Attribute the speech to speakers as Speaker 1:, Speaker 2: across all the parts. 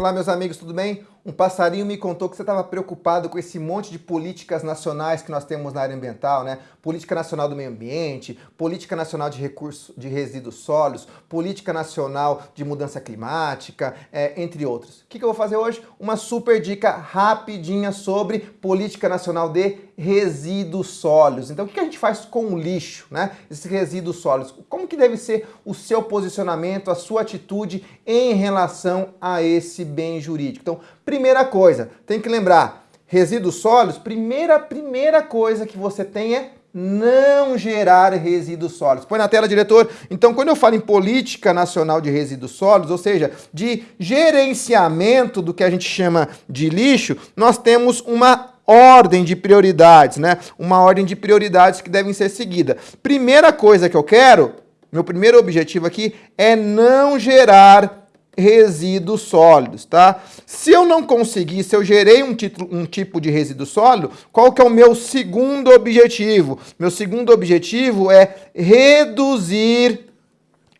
Speaker 1: Olá, meus amigos, tudo bem? Um passarinho me contou que você estava preocupado com esse monte de políticas nacionais que nós temos na área ambiental, né? Política Nacional do Meio Ambiente, Política Nacional de Recursos de Resíduos Sólidos, Política Nacional de Mudança Climática, é, entre outros. O que, que eu vou fazer hoje? Uma super dica rapidinha sobre Política Nacional de Resíduos Sólidos. Então, o que, que a gente faz com o lixo, né? Esses resíduos sólidos. Como que deve ser o seu posicionamento, a sua atitude em relação a esse bem jurídico? Então, Primeira coisa, tem que lembrar, resíduos sólidos, primeira, primeira coisa que você tem é não gerar resíduos sólidos. Põe na tela, diretor. Então, quando eu falo em política nacional de resíduos sólidos, ou seja, de gerenciamento do que a gente chama de lixo, nós temos uma ordem de prioridades, né? Uma ordem de prioridades que devem ser seguida. Primeira coisa que eu quero, meu primeiro objetivo aqui é não gerar resíduos sólidos, tá? Se eu não conseguir, se eu gerei um, título, um tipo de resíduo sólido, qual que é o meu segundo objetivo? Meu segundo objetivo é reduzir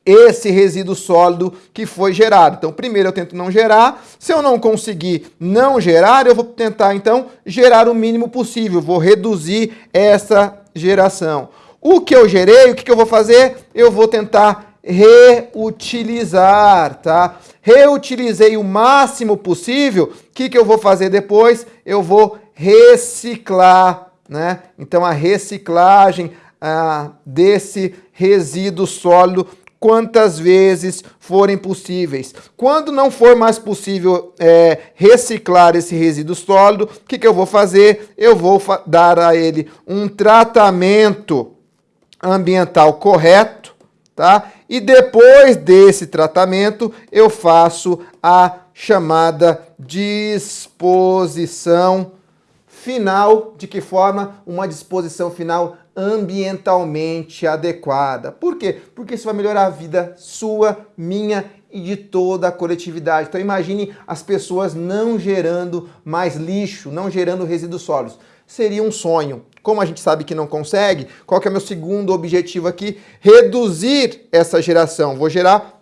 Speaker 1: esse resíduo sólido que foi gerado. Então, primeiro eu tento não gerar. Se eu não conseguir não gerar, eu vou tentar, então, gerar o mínimo possível. Vou reduzir essa geração. O que eu gerei, o que, que eu vou fazer? Eu vou tentar reutilizar, tá? Reutilizei o máximo possível, o que, que eu vou fazer depois? Eu vou reciclar, né? Então a reciclagem ah, desse resíduo sólido quantas vezes forem possíveis. Quando não for mais possível é, reciclar esse resíduo sólido, o que, que eu vou fazer? Eu vou dar a ele um tratamento ambiental correto, tá? E depois desse tratamento, eu faço a chamada disposição final. De que forma? Uma disposição final ambientalmente adequada. Por quê? Porque isso vai melhorar a vida sua, minha e de toda a coletividade. Então imagine as pessoas não gerando mais lixo, não gerando resíduos sólidos. Seria um sonho. Como a gente sabe que não consegue, qual que é o meu segundo objetivo aqui? Reduzir essa geração. Vou gerar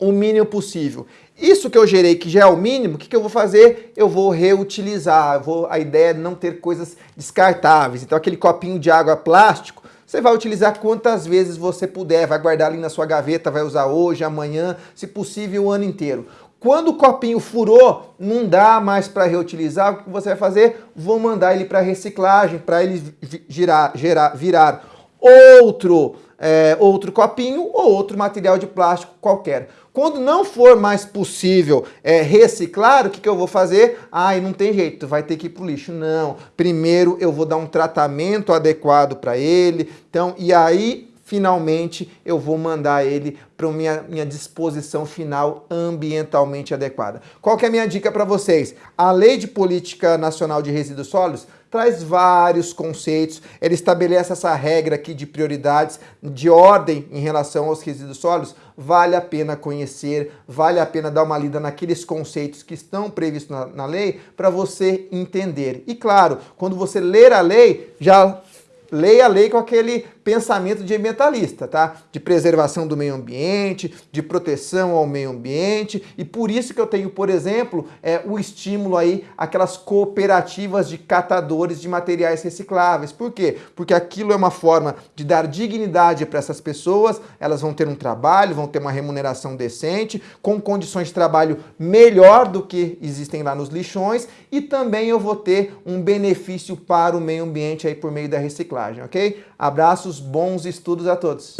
Speaker 1: o mínimo possível. Isso que eu gerei, que já é o mínimo, o que, que eu vou fazer? Eu vou reutilizar. Vou, a ideia é não ter coisas descartáveis. Então aquele copinho de água plástico, você vai utilizar quantas vezes você puder, vai guardar ali na sua gaveta, vai usar hoje, amanhã, se possível o ano inteiro. Quando o copinho furou, não dá mais para reutilizar, o que você vai fazer? Vou mandar ele para reciclagem, para ele girar, gerar, virar outro, é, outro copinho ou outro material de plástico qualquer. Quando não for mais possível é, reciclar, o que, que eu vou fazer? Ai, não tem jeito, vai ter que ir para o lixo. Não, primeiro eu vou dar um tratamento adequado para ele, então, e aí finalmente eu vou mandar ele para minha, minha disposição final ambientalmente adequada. Qual que é a minha dica para vocês? A Lei de Política Nacional de Resíduos Sólidos traz vários conceitos, ele estabelece essa regra aqui de prioridades, de ordem em relação aos resíduos sólidos, vale a pena conhecer, vale a pena dar uma lida naqueles conceitos que estão previstos na, na lei para você entender. E claro, quando você ler a lei, já leia a lei com aquele pensamento de ambientalista, tá? De preservação do meio ambiente, de proteção ao meio ambiente, e por isso que eu tenho, por exemplo, é, o estímulo aí aquelas cooperativas de catadores de materiais recicláveis. Por quê? Porque aquilo é uma forma de dar dignidade para essas pessoas, elas vão ter um trabalho, vão ter uma remuneração decente, com condições de trabalho melhor do que existem lá nos lixões, e também eu vou ter um benefício para o meio ambiente aí por meio da reciclagem, ok? Abraços, bons estudos a todos!